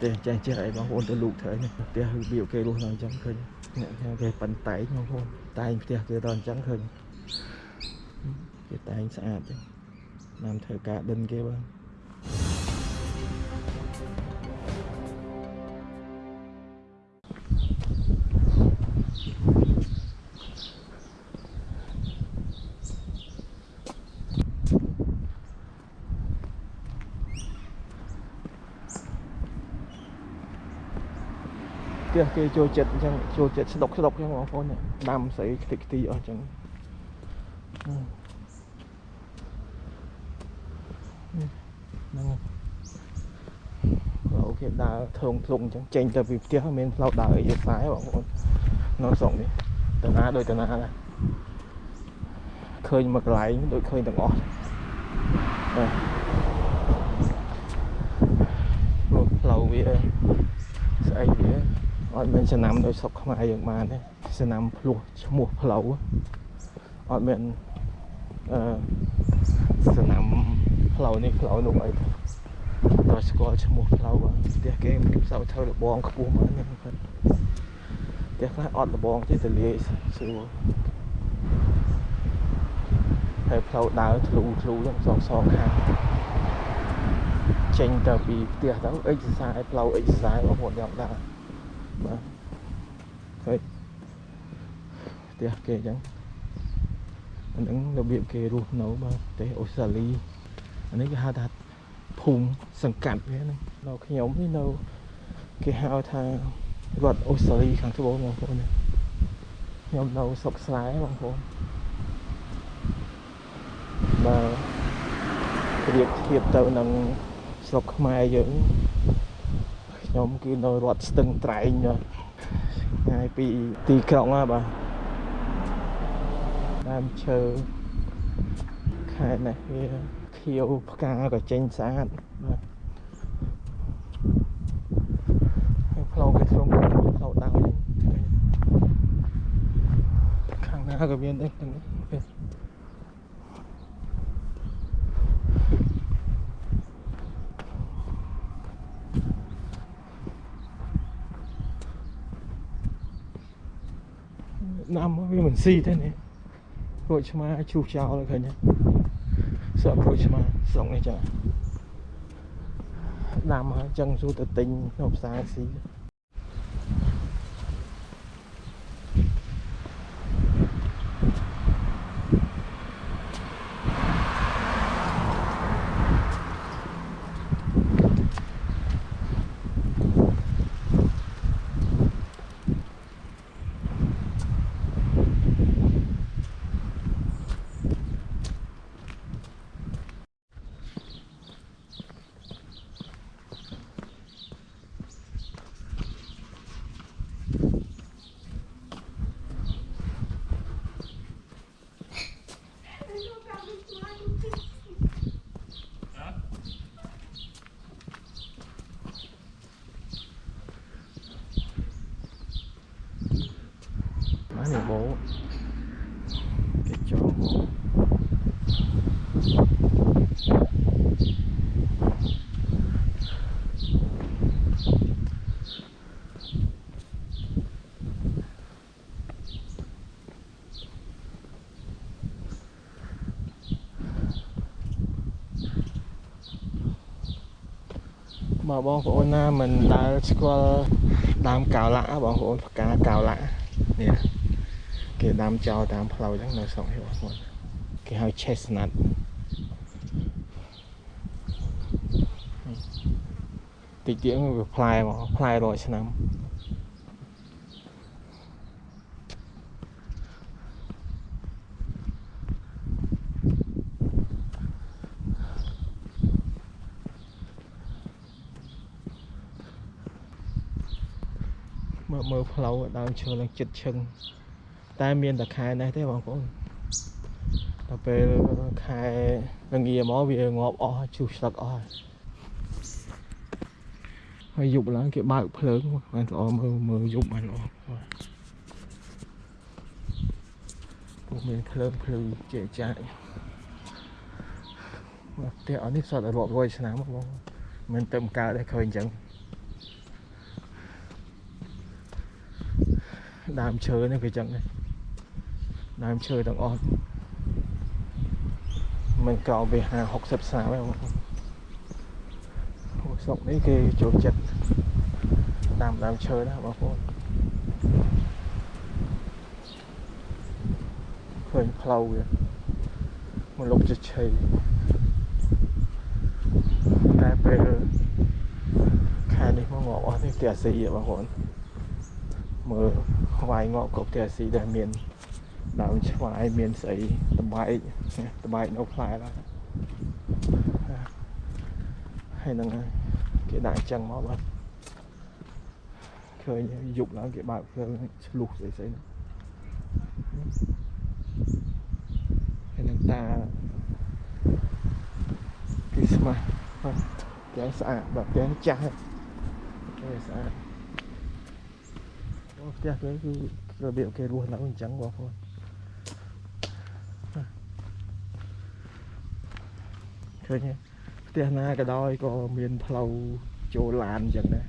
ផ្ទះចេះចេះអីបងប្អូនទៅលូកធ្វើនេះផ្ទះរបៀបគេរស់នៅអញ្ចឹងឃើញអ្នកខាងគេប៉ិនតែងបងប្អូនតែងផ្ទះគេដល់អញ្ចឹងឃើញគេតែងស្អាតអញ្ចឹងតាមធ្វើការដិនគេបង ផ្ទះគេចូលចិត្តអញ្ចឹងចូលចិត្តស្ដុកស្ដុកអញ្ចឹងបងប្អូនដាំស្អីខ្ទេចខ្ទីអស់អញ្ចឹងហ្នឹងអូខេដើរធងធ្លុងអញ្ចឹងចេញទៅពីផ្ទះមានផ្លូវដើរអីខ្សែបងប្អូននៅស្រុកនេះតាណាដូចតាណាដែរឃើញមកកន្លែងដូចឃើញទាំងអស់បាទលោកផ្លូវវាស្អីវាអ ត់មានចំណាំដោយស្រុកខ្មែរយើងបានទេចំណាំភ្លោះឈ្មោះផ្លូវអត់មានអឺចំណាំផ្លូវនេះផ្លូវនោះអីទេដល់ស្គាល់ឈ្មោះផ្លូវបាទផ្ទះគេមិនសូវធ្វើលបងខ្ពស់មកនេះគាត់ផ្ទះខ្លះអត់លបងទេទលាយស្រួលហើយផ្លូវដើរធ្លូធ្លូហ្នឹងសងសងខាងចេញទៅពីផ្ទះទៅអិចសរសៃផ្លូវអិចសរសៃបងប្អូនយ៉ាងដែរ បាទឃើញផ្ទះគេអញ្ចឹងអាហ្នឹងរបៀបគេរស់នៅបាទប្រទេសអូស្ត្រាលីអានេះគេហៅថាភូមិសង្កាត់វាហ្នឹងនៅខ្ញុំនេះនៅគេហៅថារដ្ឋអូស្ត្រាលីខាងត្បូងបងប្អូនខ្ញុំនៅស្រុកស្រែបងប្អូនបាទប្រៀបធៀបទៅនឹងស្រុកខ្មែរយើង ខ្ញុំគឺនៅរដ្ឋស្ទឹងត្រែងថ្ងៃពីទីក្រុងហ่าបាទដើមឈើខែនេះវាខៀវផ្កាក៏ចេញស្អាតបាទហើយផ្លូវគេធ្លុំផ្លូវដើរខាងណាក៏មានដែរទាំងនេះណាំវា មិនស៊ីទេនេះក្រូចឆ្មាឈូសចោលឃើញទេសក់ក្រូចឆ្មាស្រុកនេះចាដាំហើយចឹងសួរទៅទិញនៅផ្សារស៊ីបាននេះបោគេចូលមក មកបងប្អូនណាមិនដែលស្គាល់ដើមកៅឡាបងប្អូនផ្កាកៅឡានេះគេដាំចោលតាមផ្លូវហ្នឹងនៅស្រុកនេះបងប្អូនគេហៅ chestnut តិចទៀតវាផ្លែមកផ្លែរាល់ឆ្នាំ មើលមើលផ្លូវដើមឈើឡើងចិត្តឈឹងតែមានតែខែនេះទេបងប្អូនដល់ពេលខែល្ងាមកវាងាប់អស់ជុះស្លឹកអស់ហើយយប់ឡើងគេបើកភ្លើងបានល្អមើលមើលយប់បានល្អពុកមានភ្លើងភ្លឺជាចាយមកផ្ទះអស់នេះសតរាប់រយឆ្នាំបងមិនទៅកើតទេឃើញអញ្ចឹង ដើមឈើនេះគឺចឹងដែរដើមឈើទាំងអស់មិនកោពី50 60សាទេបងប្អូនស្រុកនេះគេចូលចិត្តដាំដើមឈើណាបងប្អូនឃើញផ្លូវវាមកលុបជឆៃតែពេលខែនេះមកងាប់អស់នេះផ្ទះស៊ីបងប្អូនមើលខ្វាយងាប់ក៏ផ្ទះស៊ីដែរមានដើមឆ្វាយមានស្អីតបែកតបែកនៅផ្លែឡើយហើយនឹងគេដាក់អញ្ចឹងមកបាទឃើញយប់ឡើងគេបើកភ្លើងឆ្លុះស្អីស្អីហើយនឹងតាគេស្មាស់បាទគេស្អាតបាទគេចាស់គេស្អាតអូ ផ្ទះគេគឺរបៀបគេរស់នៅអញ្ចឹងបងប្អូនឃើញទេផ្ទះណាក៏ដោយក៏មានផ្លូវចូលឡានអញ្ចឹងដែរ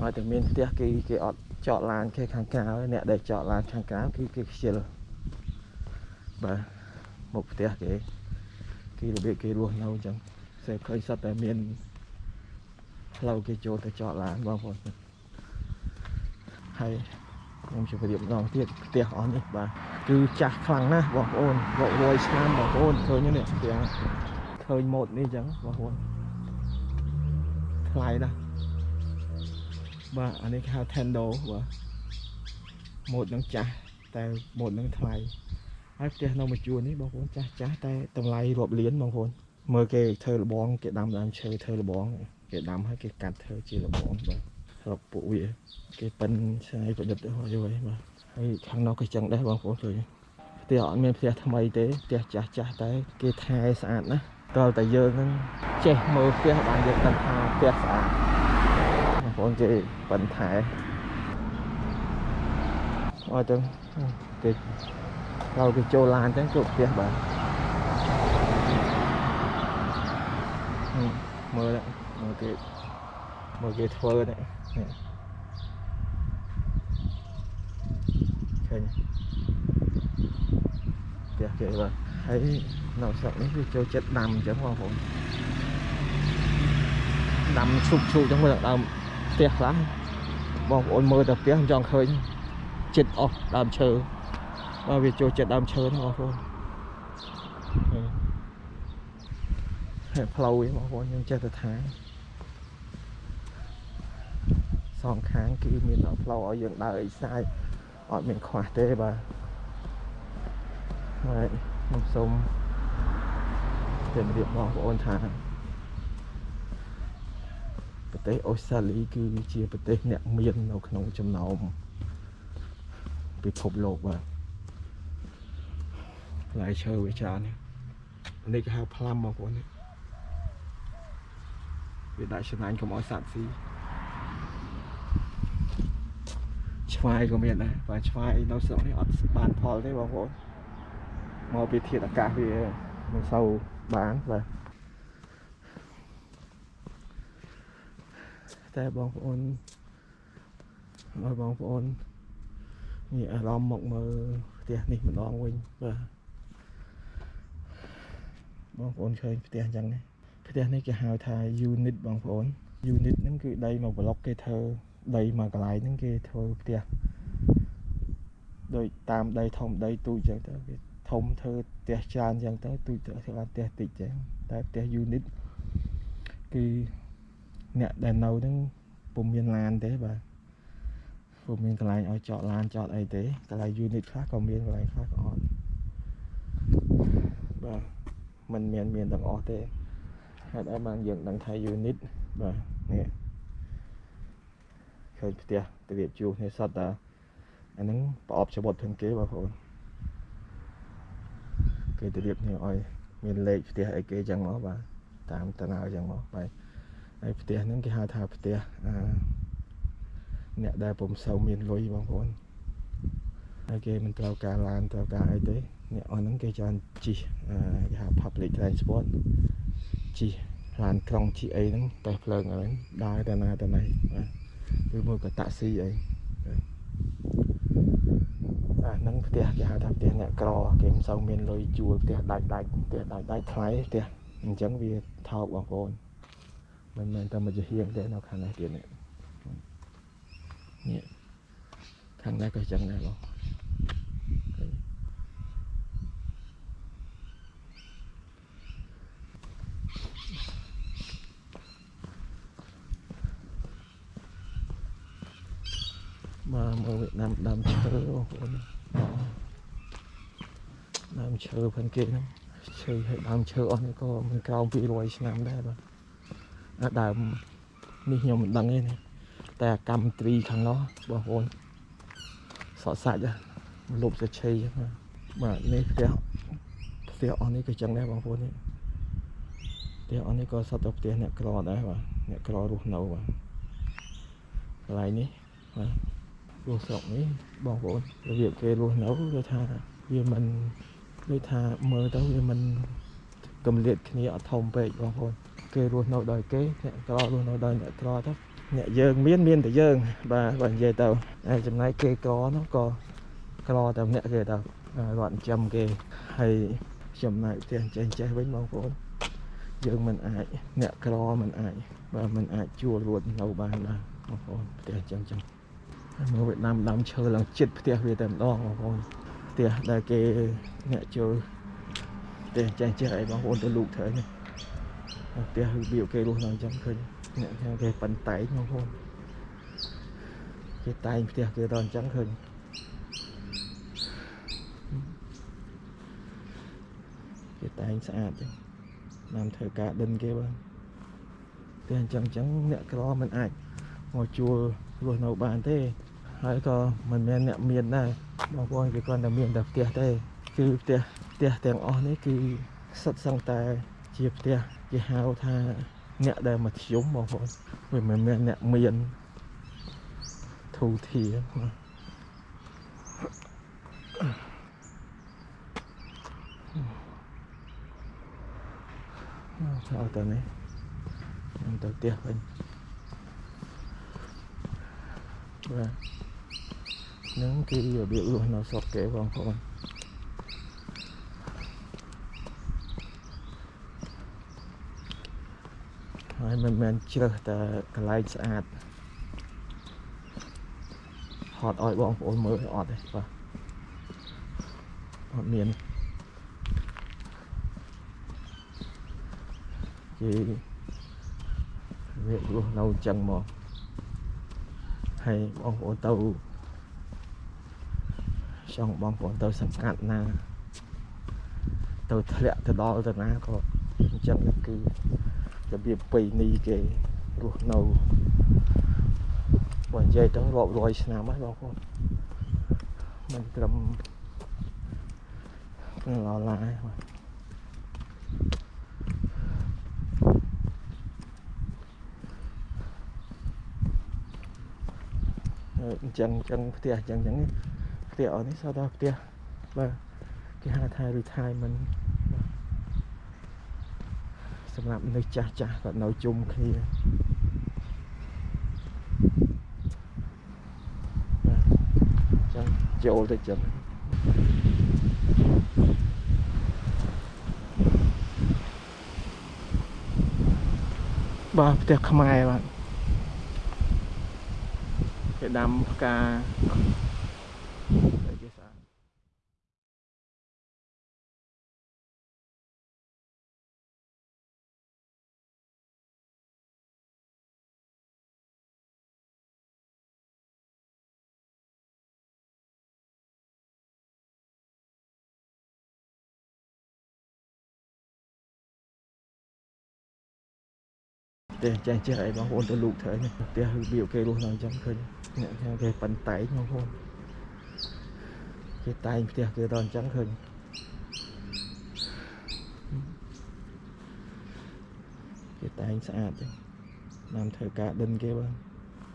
បាទឲ្យតែមានផ្ទះគេគេអត់ចតឡានគេខាងក្រៅអ្នកដែលចតឡានខាងក្រៅគឺគេខ្ជិលបាទមុខផ្ទះគេគេរបៀបគេរស់នៅអញ្ចឹងសេឃើញសត្វតែមានផ្លូវគេចូលទៅចតឡានបងប្អូន ហើយខ្ញុំជម្រាបម្ដងទៀតផ្ទះអស់នេះបាទគឺចាស់ខ្លាំងណាស់បងប្អូនរាប់រយឆ្នាំបងប្អូនឃើញនេះផ្ទះឃើញម៉ូតនេះអញ្ចឹងបងប្អូនថ្លៃណាស់បាទអានេះគេហៅ Tendo បាទម៉ូតនឹងចាស់តែម៉ូតនឹងថ្លៃហើយផ្ទះនៅមួយជួរនេះបងប្អូនចាស់ចាស់តែតម្លៃរាប់លានបងប្អូនមើលគេធ្វើលបងគេដាំដើមឈើធ្វើលបងគេដាំហើយគេកាត់ធ្វើជាលបងបាទ ស្របពួកវាគេប៉ិនឆ្នៃប្រឌិតហើយវិញបាទហើយខាងនោះក៏ចឹងដែរបងប្អូនជួយផ្ទះអត់មានផ្ទះថ្មីទេផ្ទះចាស់ចាស់តែគេថែស្អាតណាស់តើតែយើងហ្នឹងចេះមើលផ្ទះបានយើងដឹងថាផ្ទះស្អាតបងប្អូនជួយប៉ិនថែអត់ចឹងគេដល់គេចូលឡានចឹងជួបផ្ទះបាទមើលមើលគេមើលគេធ្វើនេះ ឃើញផ្ទះគេបាទហើយនៅស្រុកនេះវាចូលចិត្តដាំអញ្ចឹងបងប្អូនដាំឈប់ឈប់អញ្ចឹងមើលដើមផ្ទះខ្លះបងប្អូនមើលតែផ្ទះមិនចង់ឃើញចិត្តអស់ដើមឈើបាទវាចូលចិត្តដើមឈើហ្នឹងបងប្អូនហើយផ្លូវហ្នឹងបងប្អូនយើងចេះតែថា សងខាងគឺមានផ្លូវឲ្យយើងដើរអីសាយអត់មានខ្វះទេបាទហើយខ្ញុំសូមជម្រាបបងប្អូនថាប្រទេសអូស្ត្រាលីគឺជាប្រទេសអ្នកមាននៅក្នុងចំណោមពិភពលោកបាទផ្លែឈើវាច្រើននេះគេហៅផ្លាំបងប្អូននេះវាដាក់ឆ្នាញ់កុំឲ្យសត្វស៊ី ឆ្វាយក៏មានដែរបើឆ្វាយនៅស្រុកនេះអត់បានផលទេបងប្អូនមកពីធាតុអាកាសវាមិនសូវបានបាទតែបងប្អូនឲ្យបងប្អូនមានអារម្មណ៍មកមើលផ្ទះនេះម្ដងវិញបាទបងប្អូនឃើញផ្ទះអញ្ចឹងនេះផ្ទះនេះគេហៅថា unit បងប្អូន unit ហ្នឹងគឺដីមួយប្លុកគេធ្វើ ដីមួយកន្លែងហ្នឹងគេធ្វើផ្ទះដោយតាមដីធំដីទូចអញ្ចឹងទៅគេធំធ្វើផ្ទះច្រើនអញ្ចឹងទៅទូចទៅធ្វើបានផ្ទះតិចអញ្ចឹងតែផ្ទះ unit គឺអ្នកដែលនៅហ្នឹងពុំមានឡានទេបាទពុំមានកន្លែងឲ្យចតឡានចតអីទេកន្លែង unit ខ្លះក៏មានកន្លែងខ្លះក៏អត់បាទมันមានមានទាំងអស់ទេហេតុអីបានយើងដឹងថា unit បាទនេះ ឃើញផ្ទះត្រៀបជួសនេះសតតាអាហ្នឹងប្រអប់ច្បុតផងគេបងប្អូនគេត្រៀបនេះឲ្យមានលេខផ្ទះអីគេចឹងមកបាទតាមតាណៅចឹងមកបាទហើយផ្ទះហ្នឹងគេហៅថាផ្ទះអាអ្នកដែលពុំសូវមានលុយបងប្អូនហើយគេមិនត្រូវការឡានត្រូវការអីទេអ្នកអស់ហ្នឹងគេច្រើនជិះគេហៅ public transport ជិះឡានក្រុងជិះអីហ្នឹងតែភ្លើងអីដើរទៅណាទៅណីបាទ ឬមួយក៏តាក់ស៊ីអីអាហ្នឹងផ្ទះគេហៅថាផ្ទះអ្នកក្រគេមិនសូវមានលុយជួលផ្ទះដាច់ដាច់ផ្ទះដាច់ដាច់ថ្លៃផ្ទះអញ្ចឹងវាថោកបងប្អូនមិនមែនតែមួយជាហៀងទេនៅខាងនេះទៀតនេះនេះខាងនេះក៏អញ្ចឹងដែរបងឃើញ មកមើលវៀតណាមដើមឈើបងប្អូនដើមឈើផងគេហ្នឹងឈើហើយដើមឈើអស់នេះក៏មិនក្រោម200ឆ្នាំដែរបាទអាដើមនេះខ្ញុំមិនដឹងទេណាតែអាកម្មត្រីខាងនោះបងប្អូនសក់សាច់ហ្នឹងលុបសាច់ឆីចឹងណាបាទនេះផ្ទះផ្ទះអស់នេះក៏ចឹងដែរបងប្អូននេះផ្ទះអស់នេះក៏សត្វតែផ្ទះអ្នកក្រដែរបាទអ្នកក្ររស់នៅបាទកន្លែងនេះបាទ រស់ស្រុកនេះបងប្អូនរបៀបគេរស់នៅគឺថាវាមិនដូចថាមើលទៅវាមិនកំលៀតគ្នាអត់ធំពេកបងប្អូនគេរស់នៅដោយគេអ្នកក្ររស់នៅដោយអ្នកក្រទៅអ្នកយើងមានមានតែយើង បាទបើនិយាយទៅហើយចំណែកគេក្រនោះក៏ក្រតែម្នាក់គេទៅគាត់ចិញ្ចឹមគេហើយចំណែកផ្ទះចេះចេះវិញបងប្អូនយើងមិនអាចអ្នកក្រមិនអាចបាទមិនអាចជួលរួចនៅបានបាទបងប្អូនផ្ទះចឹងចឹងហើយ មកវៀតណាមដើមឈើឡើងចិត្តផ្ទះវាតែម្ដងបងប្អូនផ្ទះដែលគេអ្នកចូលផ្ទះចេះចេះអីបងប្អូនទៅលូកធ្វើនេះផ្ទះរបៀបគេរស់នៅអញ្ចឹងឃើញអ្នកខាងគេប៉ិនតែងបងប្អូនគេតែងផ្ទះគេទៅអញ្ចឹងឃើញគេតែងស្អាតចឹងតាមធ្វើការដិនគេបងតែអញ្ចឹងអញ្ចឹងអ្នកក្រមិនអាចមកជួល រស់នៅបានទេហើយក៏មិនមែនអ្នកមានដែរបងប្អូនគេគ្រាន់តែមានតែផ្ទះទេគឺផ្ទះផ្ទះទាំងអស់នេះគឺសិតសឹងតែជាផ្ទះគេហៅថាអ្នកដែលមធ្យមបងប្អូនវាមិនមែនអ្នកមានធូធាបាទចូលទៅនេះខ្ញុំទៅផ្ទះវិញ បាទនឹងគឺរបៀបរស់នៅស្រុកគេបងប្អូនហើយមិនមែនជ្រើសតែកន្លែងស្អាតហត់ឲ្យបងប្អូនមើលអត់ទេបាទអត់មានគេវារស់នៅអញ្ចឹងមក ហើយបងប្អូនទៅចង់បងប្អូនទៅសង្កាត់ណា ទៅធ្លាក់ទៅដល់ទៅណាក៏អញ្ចឹងគឺរបៀបបៃនីគេរស់នៅបើនិយាយទៅរាប់រយឆ្នាំហើយបងប្អូនមិនត្រឹមក្នុងឡឡាយបាទ អញ្ចឹងអញ្ចឹងផ្ទះអញ្ចឹងអញ្ចឹងផ្ទះអស់នេះសតដល់ផ្ទះបាទគេហៅថា retirement សម្រាប់មនុស្សចាស់ចាស់គាត់នៅជុំគ្នាចឹងចូលទៅចឹងបាទផ្ទះខ្មែរបាទ គេដាំផ្កាអីគេស្អាតទេចេះចេះអីបងប្អូនទៅលូកធ្វើនេះផ្ទះរបៀបគេរស់នៅអញ្ចឹងឃើញ អ្នកខាងគេប៉ិនតែងបងប្អូនគេតែងផ្ទះគេទៅអញ្ចឹងឃើញគេតែងស្អាតចឹងតាមធ្វើការដិនគេបង